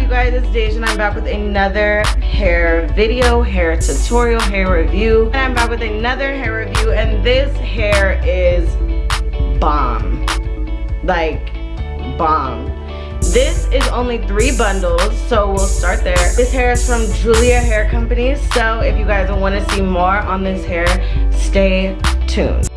you guys? It's Deja and I'm back with another hair video hair tutorial hair review. And I'm back with another hair review and this hair is bomb. Like bomb. This is only three bundles so we'll start there. This hair is from Julia Hair Company so if you guys want to see more on this hair stay tuned.